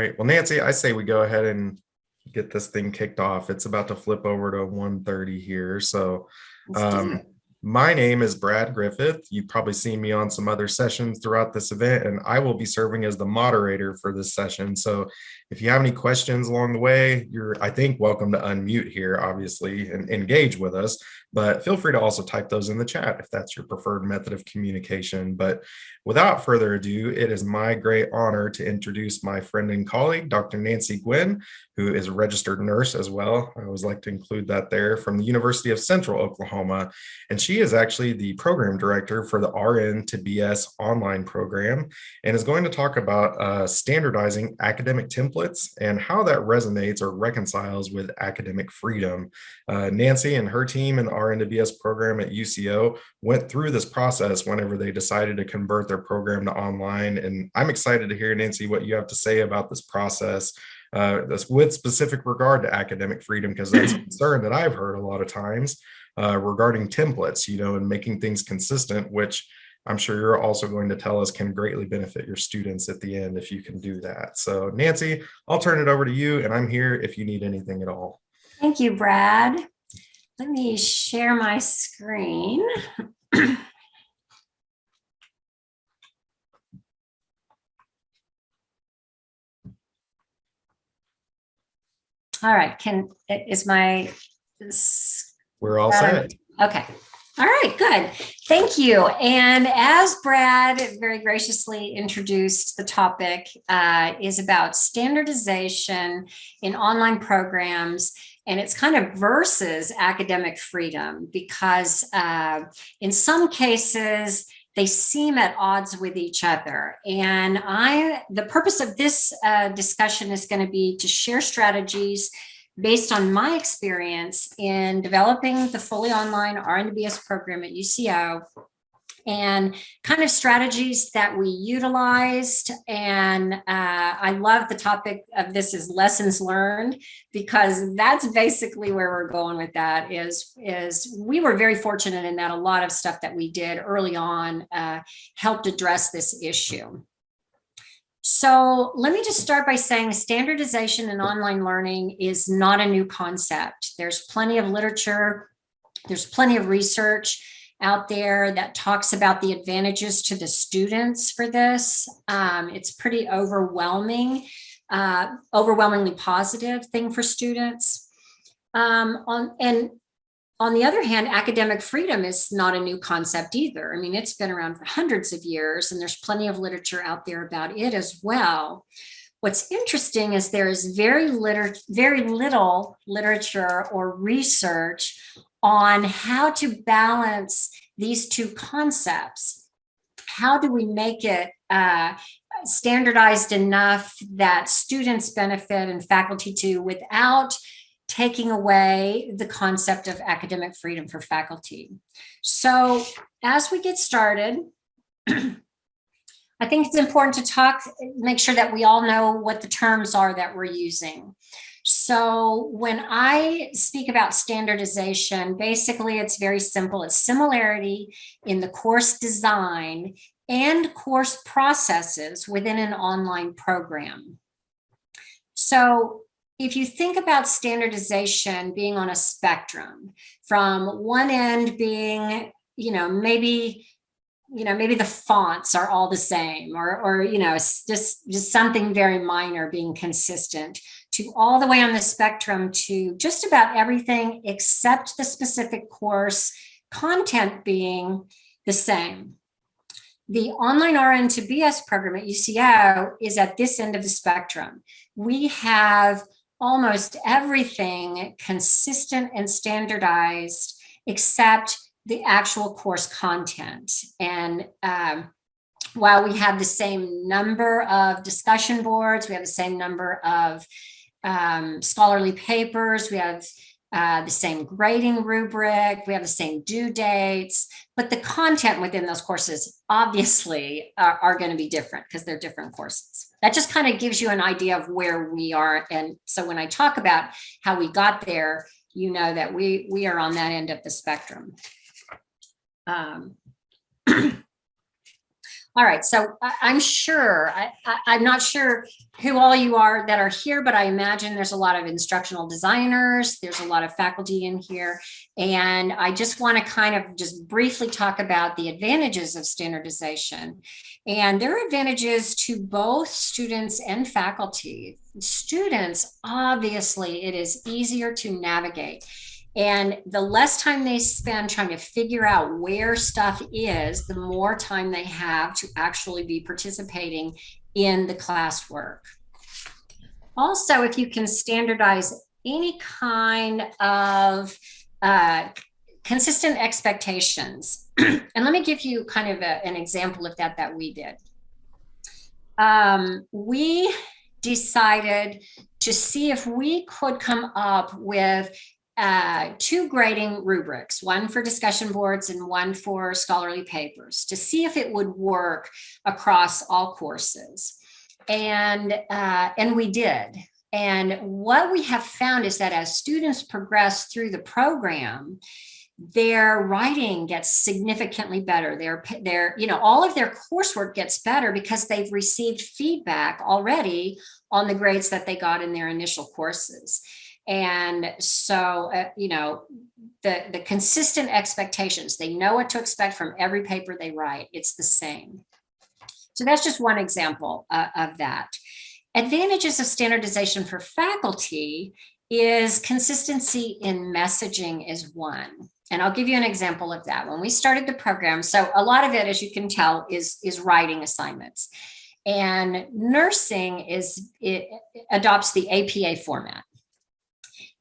right. Well, Nancy, I say we go ahead and get this thing kicked off. It's about to flip over to 1:30 here. So um, my name is Brad Griffith. You've probably seen me on some other sessions throughout this event, and I will be serving as the moderator for this session. So if you have any questions along the way, you're, I think, welcome to unmute here, obviously, and engage with us. But feel free to also type those in the chat if that's your preferred method of communication. But without further ado, it is my great honor to introduce my friend and colleague, Dr. Nancy Gwynn, who is a registered nurse as well. I always like to include that there from the University of Central Oklahoma. And she is actually the program director for the RN to BS online program and is going to talk about uh, standardizing academic templates and how that resonates or reconciles with academic freedom. Uh, Nancy and her team the RN to BS program at UCO went through this process whenever they decided to convert their program to online. And I'm excited to hear, Nancy, what you have to say about this process uh, this with specific regard to academic freedom, because that's a concern that I've heard a lot of times uh, regarding templates, you know, and making things consistent, which I'm sure you're also going to tell us can greatly benefit your students at the end if you can do that. So Nancy, I'll turn it over to you and I'm here if you need anything at all. Thank you, Brad. Let me share my screen. All right, can, is my, We're all set. okay. All right, good. Thank you. And as Brad very graciously introduced, the topic uh, is about standardization in online programs. And it's kind of versus academic freedom because uh, in some cases, they seem at odds with each other. And I, the purpose of this uh, discussion is going to be to share strategies based on my experience in developing the fully online RNBS program at UCO and kind of strategies that we utilized. And uh, I love the topic of this is lessons learned, because that's basically where we're going with that is, is we were very fortunate in that a lot of stuff that we did early on uh, helped address this issue. So let me just start by saying standardization in online learning is not a new concept. There's plenty of literature, there's plenty of research out there that talks about the advantages to the students for this. Um, it's pretty overwhelming, uh, overwhelmingly positive thing for students. Um, on, and on the other hand, academic freedom is not a new concept either. I mean, it's been around for hundreds of years and there's plenty of literature out there about it as well. What's interesting is there is very, liter very little literature or research on how to balance these two concepts. How do we make it uh, standardized enough that students benefit and faculty too without taking away the concept of academic freedom for faculty. So as we get started, I think it's important to talk, make sure that we all know what the terms are that we're using. So when I speak about standardization, basically it's very simple. It's similarity in the course design and course processes within an online program. So if you think about standardization being on a spectrum from one end being, you know, maybe, you know, maybe the fonts are all the same or, or, you know, just, just something very minor being consistent to all the way on the spectrum to just about everything except the specific course content being the same. The online RN to BS program at UCO is at this end of the spectrum. We have almost everything consistent and standardized except the actual course content. And um, while we have the same number of discussion boards, we have the same number of um, scholarly papers, we have uh, the same grading rubric, we have the same due dates, but the content within those courses obviously are, are going to be different because they're different courses. That just kind of gives you an idea of where we are. And so when I talk about how we got there, you know that we, we are on that end of the spectrum. Um, All right, so I, I'm sure, I, I, I'm not sure who all you are that are here, but I imagine there's a lot of instructional designers, there's a lot of faculty in here. And I just want to kind of just briefly talk about the advantages of standardization. And there are advantages to both students and faculty. Students, obviously, it is easier to navigate. And the less time they spend trying to figure out where stuff is, the more time they have to actually be participating in the classwork. Also, if you can standardize any kind of uh, consistent expectations, and let me give you kind of a, an example of that that we did. Um, we decided to see if we could come up with uh, two grading rubrics, one for discussion boards and one for scholarly papers to see if it would work across all courses. And, uh, and we did. And what we have found is that as students progress through the program, their writing gets significantly better. Their, their, you know, all of their coursework gets better because they've received feedback already on the grades that they got in their initial courses. And so, uh, you know, the, the consistent expectations, they know what to expect from every paper they write. It's the same. So that's just one example uh, of that. Advantages of standardization for faculty is consistency in messaging is one. And I'll give you an example of that. When we started the program, so a lot of it, as you can tell, is, is writing assignments. And nursing is it adopts the APA format.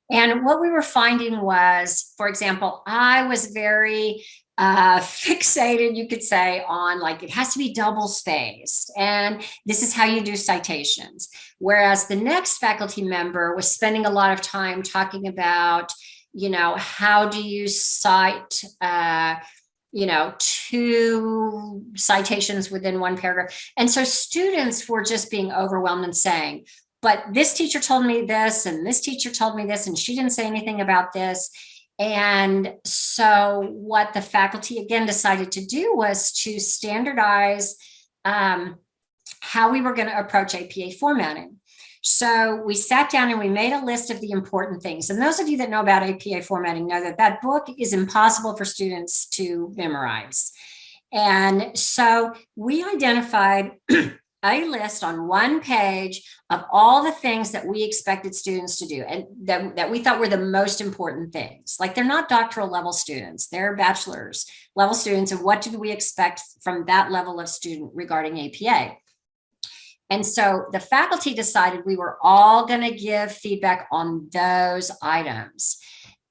And what we were finding was, for example, I was very uh, fixated, you could say, on like it has to be double spaced. And this is how you do citations. Whereas the next faculty member was spending a lot of time talking about, you know, how do you cite, uh, you know, two citations within one paragraph. And so students were just being overwhelmed and saying, but this teacher told me this and this teacher told me this and she didn't say anything about this. And so what the faculty again decided to do was to standardize um, how we were going to approach APA formatting. So we sat down and we made a list of the important things. And those of you that know about APA formatting know that that book is impossible for students to memorize. And so we identified a list on one page of all the things that we expected students to do and that, that we thought were the most important things. Like they're not doctoral level students, they're bachelor's level students. And what do we expect from that level of student regarding APA? And so the faculty decided we were all going to give feedback on those items.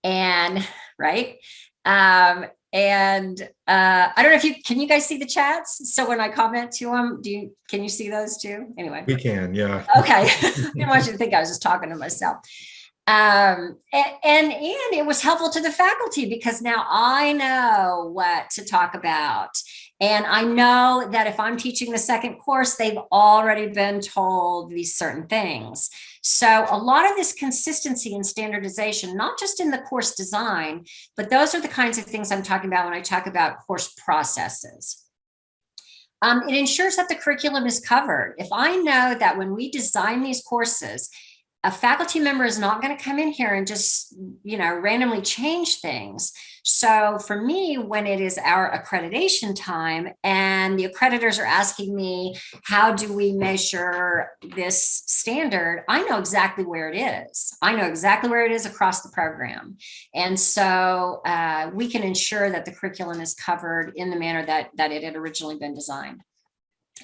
And right. Um, and uh, I don't know if you can you guys see the chats. So when I comment to them, do you can you see those too? Anyway, we can, yeah. Okay, I didn't want you to think I was just talking to myself. Um, and, and and it was helpful to the faculty because now I know what to talk about and I know that if I'm teaching the second course, they've already been told these certain things. So a lot of this consistency and standardization, not just in the course design, but those are the kinds of things I'm talking about when I talk about course processes. Um, it ensures that the curriculum is covered. If I know that when we design these courses, a faculty member is not going to come in here and just, you know, randomly change things. So for me, when it is our accreditation time and the accreditors are asking me, how do we measure this standard? I know exactly where it is. I know exactly where it is across the program. And so uh, we can ensure that the curriculum is covered in the manner that, that it had originally been designed.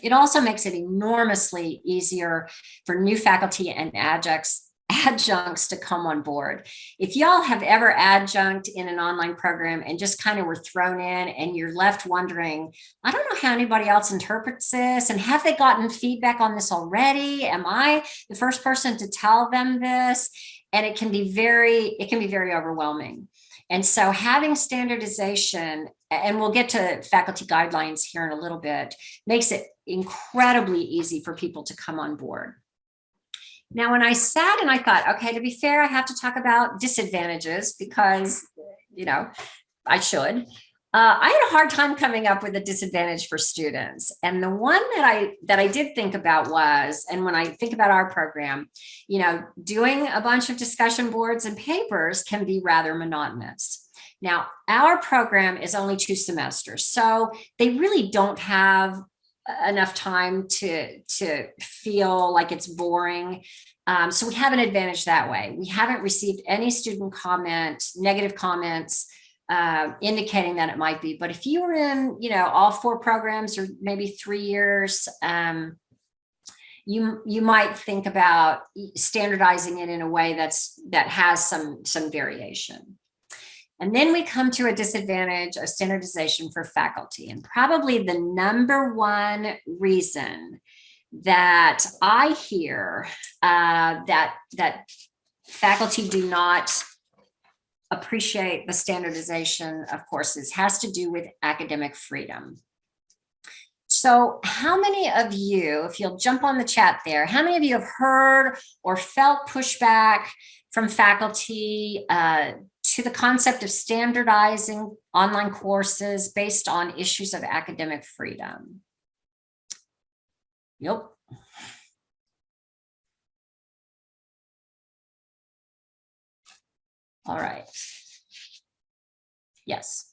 It also makes it enormously easier for new faculty and adjuncts adjuncts to come on board. If y'all have ever adjunct in an online program and just kind of were thrown in and you're left wondering, I don't know how anybody else interprets this and have they gotten feedback on this already? Am I the first person to tell them this? And it can be very, it can be very overwhelming. And so having standardization, and we'll get to faculty guidelines here in a little bit, makes it incredibly easy for people to come on board. Now, when I sat and I thought, okay, to be fair, I have to talk about disadvantages because, you know, I should. Uh, I had a hard time coming up with a disadvantage for students. And the one that I that I did think about was, and when I think about our program, you know, doing a bunch of discussion boards and papers can be rather monotonous. Now, our program is only two semesters, so they really don't have enough time to, to feel like it's boring. Um, so we have an advantage that way. We haven't received any student comment, negative comments, uh, indicating that it might be. But if you were in, you know, all four programs or maybe three years, um, you you might think about standardizing it in a way that's that has some some variation. And then we come to a disadvantage of standardization for faculty. And probably the number one reason that I hear uh, that, that faculty do not appreciate the standardization of courses has to do with academic freedom. So how many of you, if you'll jump on the chat there, how many of you have heard or felt pushback from faculty uh, to the concept of standardizing online courses based on issues of academic freedom? Yep. All right. Yes.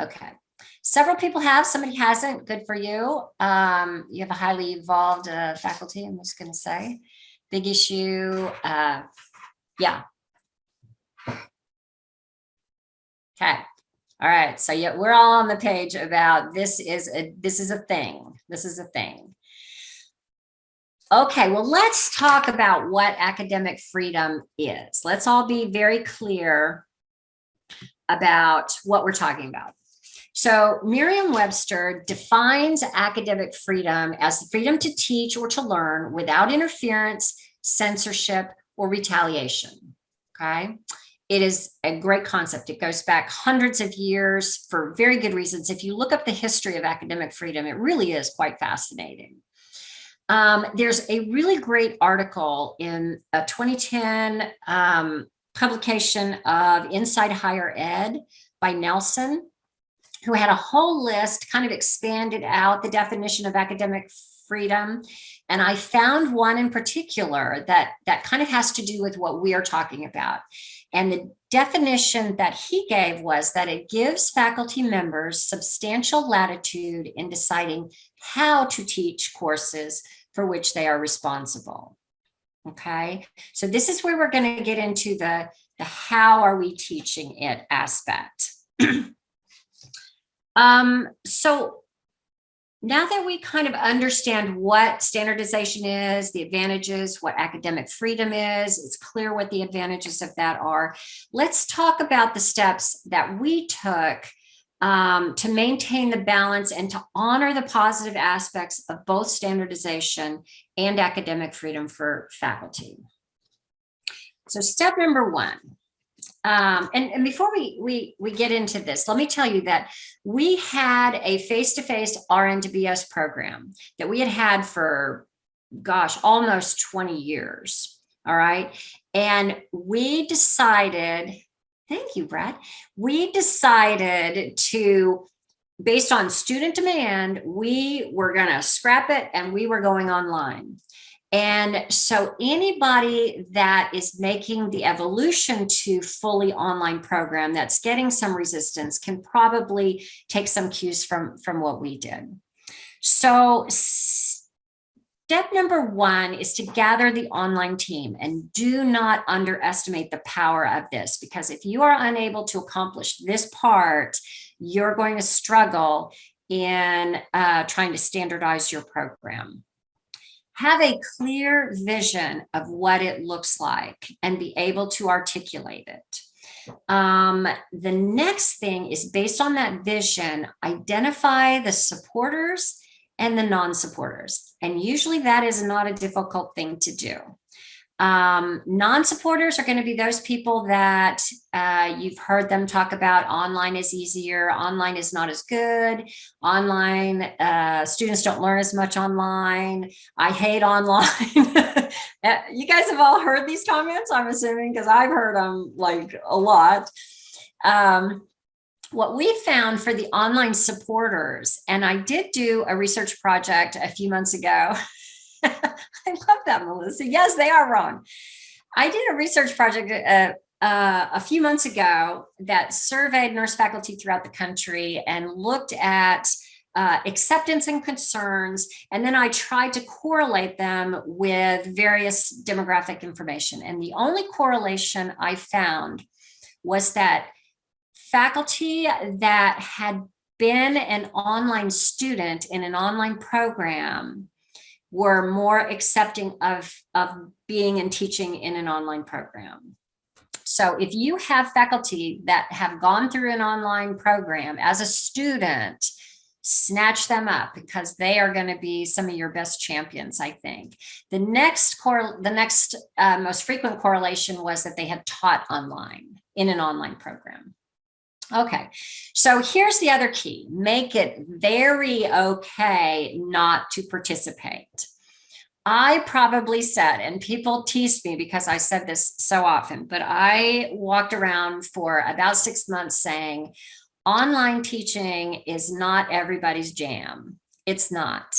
Okay. Several people have, somebody hasn't, good for you. Um, you have a highly evolved uh, faculty, I'm just gonna say. Big issue, uh, yeah. Okay, all right, so yeah, we're all on the page about this is a this is a thing. This is a thing. Okay, well, let's talk about what academic freedom is. Let's all be very clear about what we're talking about. So Merriam-Webster defines academic freedom as the freedom to teach or to learn without interference, censorship, or retaliation, okay? It is a great concept. It goes back hundreds of years for very good reasons. If you look up the history of academic freedom, it really is quite fascinating. Um, there's a really great article in a 2010 um, publication of Inside Higher Ed by Nelson who had a whole list, kind of expanded out the definition of academic freedom. And I found one in particular that, that kind of has to do with what we are talking about. And the definition that he gave was that it gives faculty members substantial latitude in deciding how to teach courses for which they are responsible. Okay, so this is where we're going to get into the, the how are we teaching it aspect. Um, so now that we kind of understand what standardization is, the advantages, what academic freedom is, it's clear what the advantages of that are. Let's talk about the steps that we took um, to maintain the balance and to honor the positive aspects of both standardization and academic freedom for faculty. So step number one, um, and, and before we, we, we get into this, let me tell you that we had a face-to-face -face RN to BS program that we had had for, gosh, almost 20 years. All right. And we decided, thank you, Brad. We decided to, based on student demand, we were going to scrap it and we were going online. And so anybody that is making the evolution to fully online program that's getting some resistance can probably take some cues from, from what we did. So step number one is to gather the online team and do not underestimate the power of this because if you are unable to accomplish this part, you're going to struggle in uh, trying to standardize your program have a clear vision of what it looks like and be able to articulate it. Um, the next thing is based on that vision, identify the supporters and the non-supporters. And usually that is not a difficult thing to do. Um, non-supporters are going to be those people that uh, you've heard them talk about online is easier, online is not as good, online, uh, students don't learn as much online, I hate online. Uh, you guys have all heard these comments, I'm assuming, because I've heard them like a lot. Um, what we found for the online supporters, and I did do a research project a few months ago. I love that, Melissa. Yes, they are wrong. I did a research project uh, uh, a few months ago that surveyed nurse faculty throughout the country and looked at uh, acceptance and concerns, and then I tried to correlate them with various demographic information. And the only correlation I found was that faculty that had been an online student in an online program were more accepting of, of being and teaching in an online program. So if you have faculty that have gone through an online program as a student, snatch them up because they are going to be some of your best champions, I think. The next core, the next uh, most frequent correlation was that they had taught online in an online program. Okay, so here's the other key. Make it very okay not to participate. I probably said, and people teased me because I said this so often, but I walked around for about six months saying, online teaching is not everybody's jam. It's not.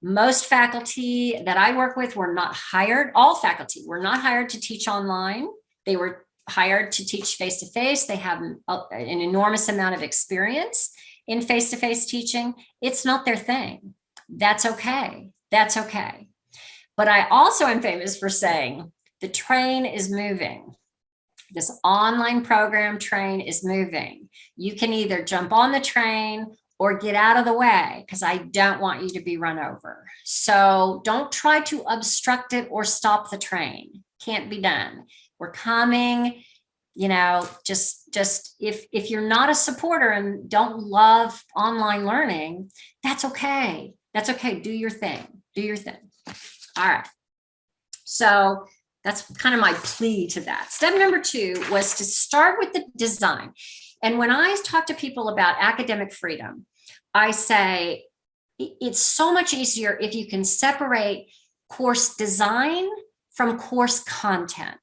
Most faculty that I work with were not hired, all faculty were not hired to teach online. They were hired to teach face-to-face. They have an enormous amount of experience in face-to-face -face teaching. It's not their thing. That's okay. That's okay. But I also am famous for saying the train is moving. This online program train is moving. You can either jump on the train or get out of the way because I don't want you to be run over. So don't try to obstruct it or stop the train. Can't be done. We're coming, you know, just just if if you're not a supporter and don't love online learning, that's okay. That's okay. Do your thing. Do your thing. All right. So that's kind of my plea to that. Step number two was to start with the design. And when I talk to people about academic freedom, I say it's so much easier if you can separate course design from course content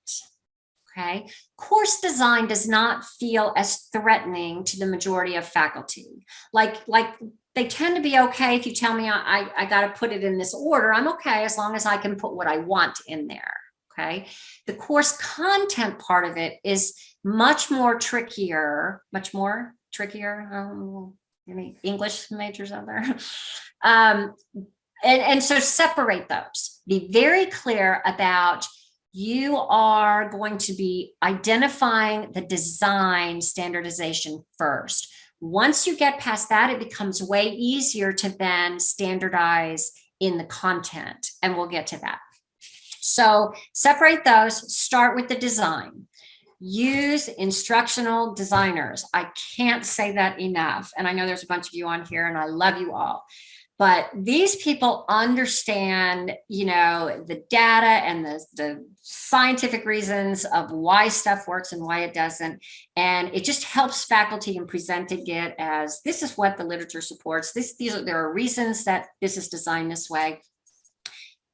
okay? Course design does not feel as threatening to the majority of faculty. Like, like they tend to be okay if you tell me I, I, got to put it in this order, I'm okay as long as I can put what I want in there, okay? The course content part of it is much more trickier, much more trickier, um, any English majors out there? um, and, and so separate those. Be very clear about you are going to be identifying the design standardization first. Once you get past that, it becomes way easier to then standardize in the content, and we'll get to that. So separate those, start with the design. Use instructional designers. I can't say that enough. And I know there's a bunch of you on here and I love you all but these people understand you know the data and the, the scientific reasons of why stuff works and why it doesn't and it just helps faculty in presenting it as this is what the literature supports this these are there are reasons that this is designed this way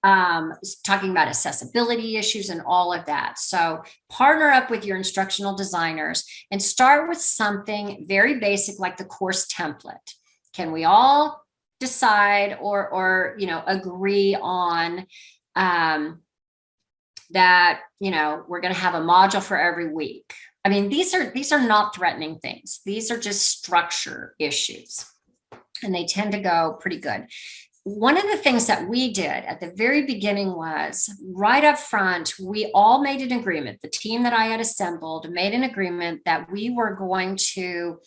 um, talking about accessibility issues and all of that. So partner up with your instructional designers and start with something very basic like the course template. Can we all decide or or you know agree on um, that you know we're going to have a module for every week. I mean these are these are not threatening things. These are just structure issues, and they tend to go pretty good. One of the things that we did at the very beginning was right up front, we all made an agreement. The team that I had assembled made an agreement that we were going to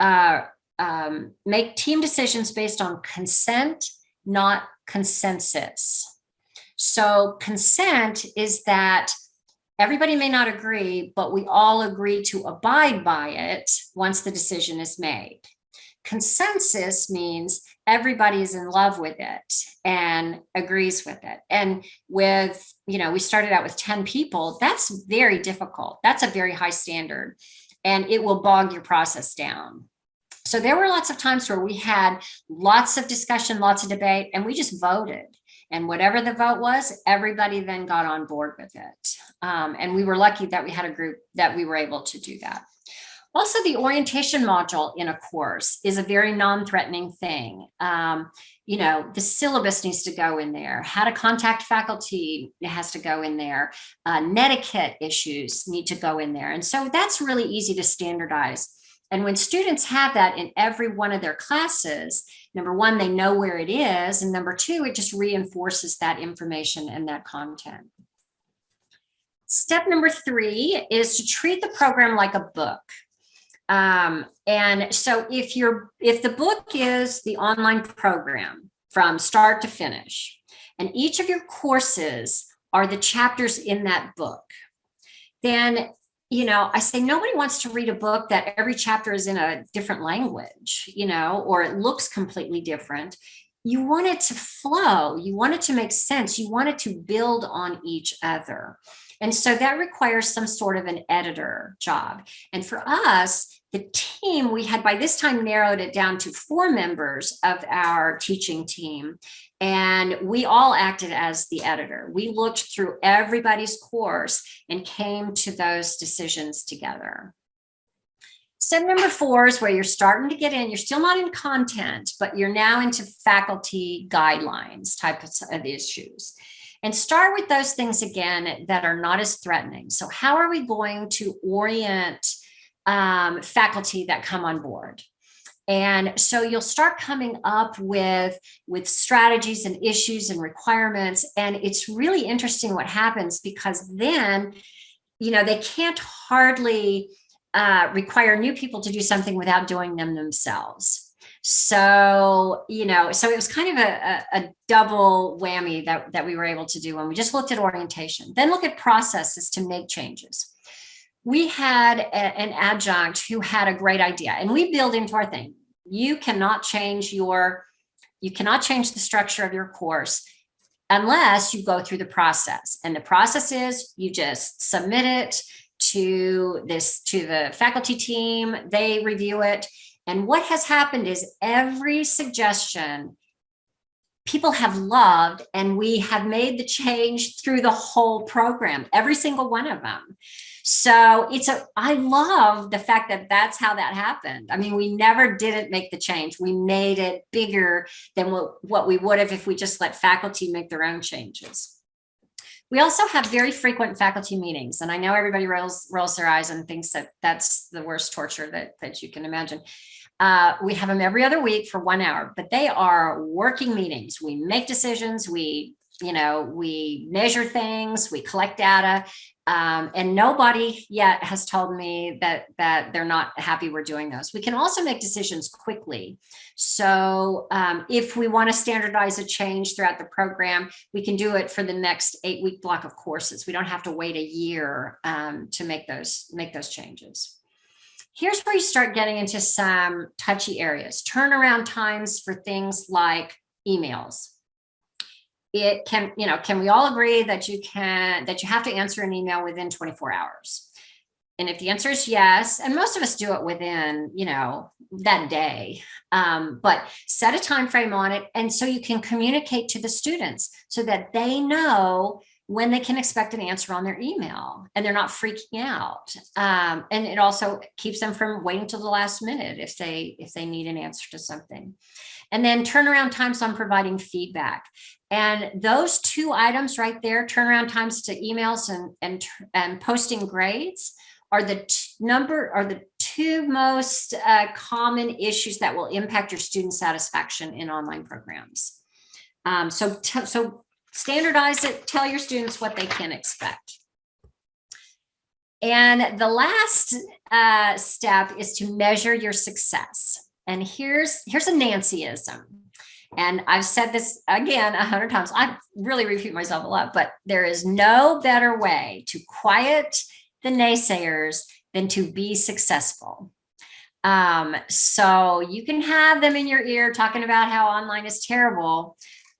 uh, um, make team decisions based on consent, not consensus. So consent is that everybody may not agree, but we all agree to abide by it once the decision is made. Consensus means everybody is in love with it and agrees with it. And with, you know, we started out with 10 people, that's very difficult. That's a very high standard and it will bog your process down. So there were lots of times where we had lots of discussion, lots of debate, and we just voted. And whatever the vote was, everybody then got on board with it. Um, and we were lucky that we had a group that we were able to do that. Also, the orientation module in a course is a very non-threatening thing. Um, you know, the syllabus needs to go in there. How to contact faculty has to go in there. Uh, netiquette issues need to go in there. And so that's really easy to standardize. And when students have that in every one of their classes, number one, they know where it is. And number two, it just reinforces that information and that content. Step number three is to treat the program like a book. Um, and so if you're if the book is the online program from start to finish, and each of your courses are the chapters in that book, then you know, I say nobody wants to read a book that every chapter is in a different language, you know, or it looks completely different. You want it to flow. You want it to make sense. You want it to build on each other. And so that requires some sort of an editor job. And for us, the team, we had by this time narrowed it down to four members of our teaching team. And we all acted as the editor. We looked through everybody's course and came to those decisions together. Step number four is where you're starting to get in, you're still not in content, but you're now into faculty guidelines type of issues. And start with those things again that are not as threatening. So how are we going to orient um, faculty that come on board? And so you'll start coming up with, with strategies and issues and requirements. And it's really interesting what happens because then, you know, they can't hardly uh, require new people to do something without doing them themselves. So, you know, so it was kind of a, a, a, double whammy that, that we were able to do when we just looked at orientation, then look at processes to make changes. We had a, an adjunct who had a great idea and we build into our thing. You cannot change your, you cannot change the structure of your course unless you go through the process. And the process is you just submit it to this, to the faculty team, they review it and what has happened is every suggestion people have loved and we have made the change through the whole program, every single one of them. So it's a, I love the fact that that's how that happened. I mean, we never didn't make the change. We made it bigger than what, what we would have if we just let faculty make their own changes. We also have very frequent faculty meetings, and I know everybody rolls, rolls their eyes and thinks that that's the worst torture that, that you can imagine. Uh, we have them every other week for one hour, but they are working meetings. We make decisions, we, you know, we measure things, we collect data, um, and nobody yet has told me that that they're not happy we're doing those. We can also make decisions quickly. So um, if we want to standardize a change throughout the program, we can do it for the next eight week block of courses. We don't have to wait a year um, to make those make those changes. Here's where you start getting into some touchy areas. Turnaround times for things like emails. It can, you know, can we all agree that you can, that you have to answer an email within 24 hours? And if the answer is yes, and most of us do it within, you know, that day, um, but set a time frame on it. And so you can communicate to the students so that they know when they can expect an answer on their email and they're not freaking out. Um, and it also keeps them from waiting till the last minute if they if they need an answer to something. And then turnaround times on providing feedback. And those two items right there, turnaround times to emails and, and, and posting grades are the number are the two most uh, common issues that will impact your student satisfaction in online programs. Um, so, so standardize it, tell your students what they can expect. And the last uh, step is to measure your success. And here's, here's a Nancyism. And I've said this again a hundred times. I really repeat myself a lot, but there is no better way to quiet the naysayers than to be successful. Um, so you can have them in your ear talking about how online is terrible,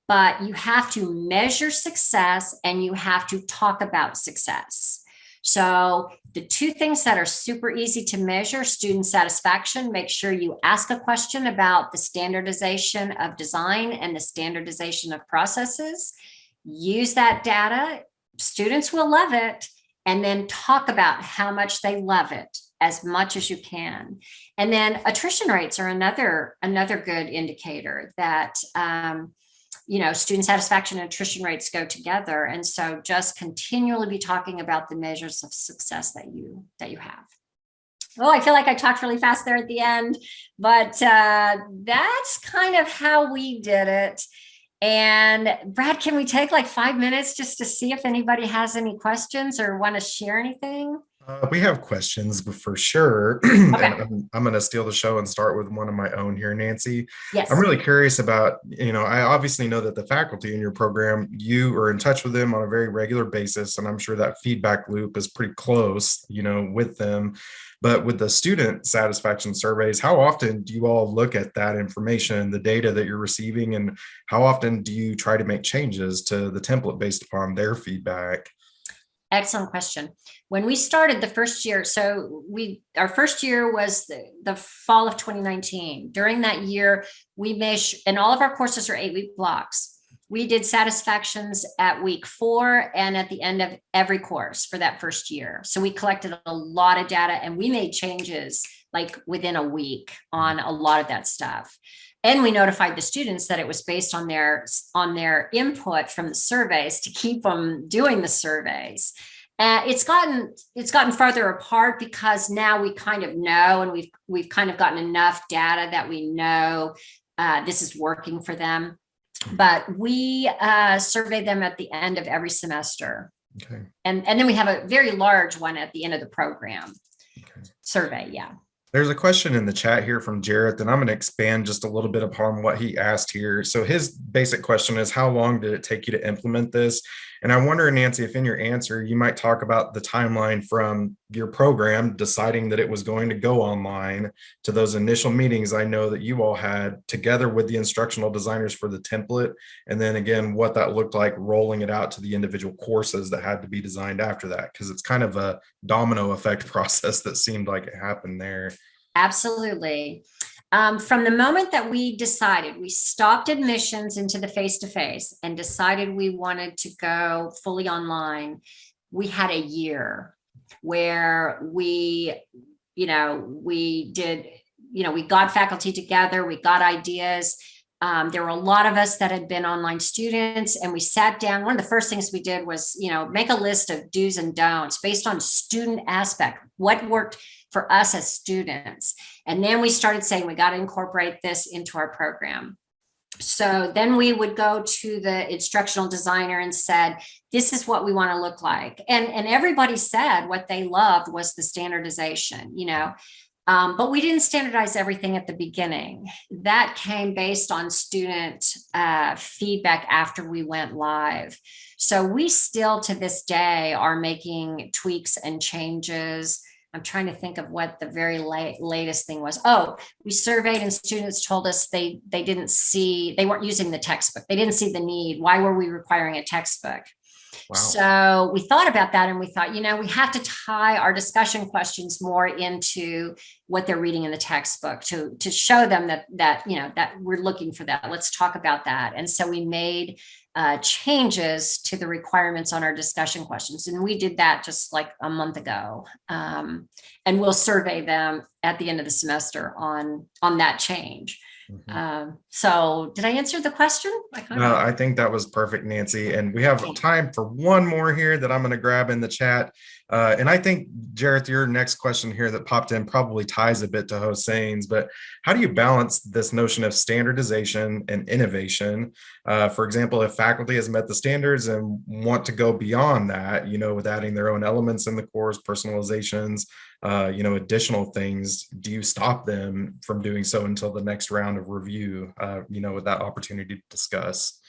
but you have to measure success and you have to talk about success. So the two things that are super easy to measure, student satisfaction, make sure you ask a question about the standardization of design and the standardization of processes. Use that data, students will love it, and then talk about how much they love it as much as you can. And then attrition rates are another, another good indicator that um, you know, student satisfaction and attrition rates go together. And so just continually be talking about the measures of success that you that you have. Oh, I feel like I talked really fast there at the end, but uh, that's kind of how we did it. And Brad, can we take like five minutes just to see if anybody has any questions or want to share anything? Uh, we have questions for sure. Okay. I'm, I'm going to steal the show and start with one of my own here, Nancy. Yes. I'm really curious about, you know, I obviously know that the faculty in your program, you are in touch with them on a very regular basis, and I'm sure that feedback loop is pretty close, you know, with them. But with the student satisfaction surveys, how often do you all look at that information, the data that you're receiving, and how often do you try to make changes to the template based upon their feedback? Excellent question. When we started the first year, so we our first year was the, the fall of 2019. During that year, we measure, and all of our courses are eight week blocks. We did satisfactions at week four and at the end of every course for that first year. So we collected a lot of data and we made changes like within a week on a lot of that stuff. And we notified the students that it was based on their on their input from the surveys to keep them doing the surveys. Uh, it's gotten it's gotten farther apart because now we kind of know and we've we've kind of gotten enough data that we know uh, this is working for them. But we uh, survey them at the end of every semester. Okay. And, and then we have a very large one at the end of the program okay. survey. Yeah. There's a question in the chat here from Jarrett, and I'm going to expand just a little bit upon what he asked here. So his basic question is, how long did it take you to implement this? And I wonder, Nancy, if in your answer, you might talk about the timeline from your program deciding that it was going to go online to those initial meetings I know that you all had together with the instructional designers for the template. And then again, what that looked like rolling it out to the individual courses that had to be designed after that, because it's kind of a domino effect process that seemed like it happened there. Absolutely. Um, from the moment that we decided, we stopped admissions into the face-to-face -face and decided we wanted to go fully online, we had a year where we, you know, we did, you know, we got faculty together, we got ideas. Um, there were a lot of us that had been online students and we sat down. One of the first things we did was, you know, make a list of do's and don'ts based on student aspect, what worked for us as students. And then we started saying we got to incorporate this into our program. So then we would go to the instructional designer and said, this is what we want to look like. And, and everybody said what they loved was the standardization, you know, um, but we didn't standardize everything at the beginning. That came based on student uh, feedback after we went live. So we still to this day are making tweaks and changes I'm trying to think of what the very late, latest thing was. Oh, we surveyed and students told us they they didn't see, they weren't using the textbook. They didn't see the need. Why were we requiring a textbook? So we thought about that and we thought, you know, we have to tie our discussion questions more into what they're reading in the textbook to, to show them that, that, you know, that we're looking for that. Let's talk about that. And so we made uh, changes to the requirements on our discussion questions. And we did that just like a month ago. Um, and we'll survey them at the end of the semester on, on that change. Mm -hmm. um, so did I answer the question? I no, I think that was perfect, Nancy. And we have time for one more here that I'm going to grab in the chat. Uh, and I think, Jareth, your next question here that popped in probably ties a bit to Hosein, but how do you balance this notion of standardization and innovation? Uh, for example, if faculty has met the standards and want to go beyond that, you know, with adding their own elements in the course, personalizations, uh, you know, additional things, do you stop them from doing so until the next round of review, uh, you know, with that opportunity to discuss?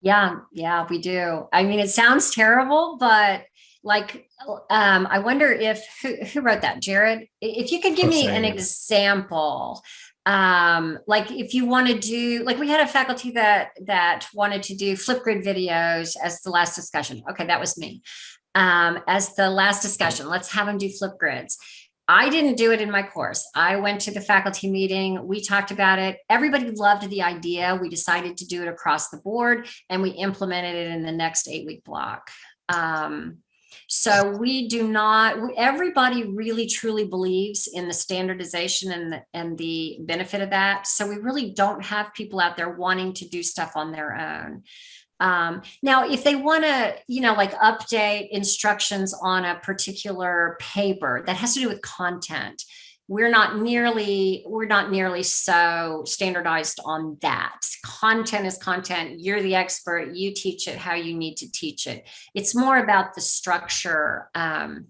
Yeah, yeah, we do. I mean, it sounds terrible, but like, um, I wonder if, who, who wrote that? Jared? If you could give me an example, um, like if you want to do, like we had a faculty that, that wanted to do Flipgrid videos as the last discussion. Okay, that was me. Um, as the last discussion, let's have them do Flipgrids. I didn't do it in my course. I went to the faculty meeting. We talked about it. Everybody loved the idea. We decided to do it across the board and we implemented it in the next eight week block. Um, so we do not, everybody really truly believes in the standardization and, the- and the benefit of that. So we really don't have people out there wanting to do stuff on their own. Um, now, if they want to, you know, like update instructions on a particular paper that has to do with content, we're not nearly, we're not nearly so standardized on that. Content is content. You're the expert. You teach it how you need to teach it. It's more about the structure um,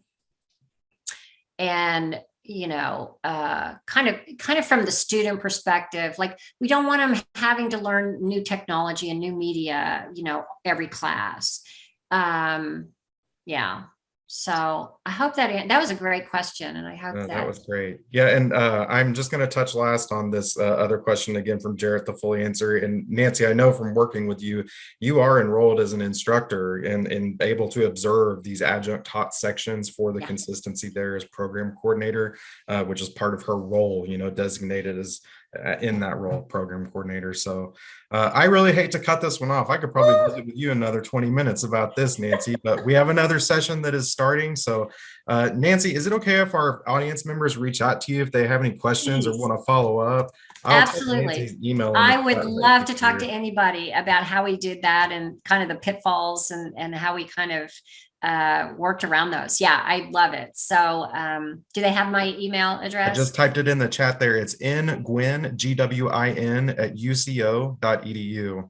and you know, uh, kind of, kind of from the student perspective, like we don't want them having to learn new technology and new media, you know, every class. Um, yeah. So I hope that, that was a great question and I hope That that, was great. Yeah, and uh, I'm just going to touch last on this uh, other question again from Jarrett the fully answer. And Nancy, I know from working with you, you are enrolled as an instructor and, and able to observe these adjunct taught sections for the Yeah. consistency there as program coordinator, uh, which is part of her role, you know, designated as in that role, program coordinator. So uh, I really hate to cut this one off. I could probably visit with you another 20 minutes about this, Nancy, but we have another session that is starting. So uh, Nancy, is it okay if our audience members reach out to you if they have any questions or want to follow up? I'll Absolutely. Email. I would love to talk to anybody about how we did that and kind of the pitfalls and, and how we kind of uh, worked around those. Yeah, I love it. So um, do they have my email address? I just typed it in the chat there. It's in Gwin, G W I N at uco.edu.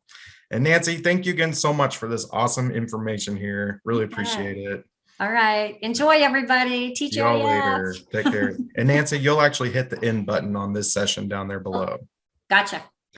And Nancy, thank you again so much for this awesome information here. Really You appreciate it. All right. Enjoy everybody. Teach y'all later. Take care. And Nancy, you'll actually hit the end button on this session down there below. Gotcha.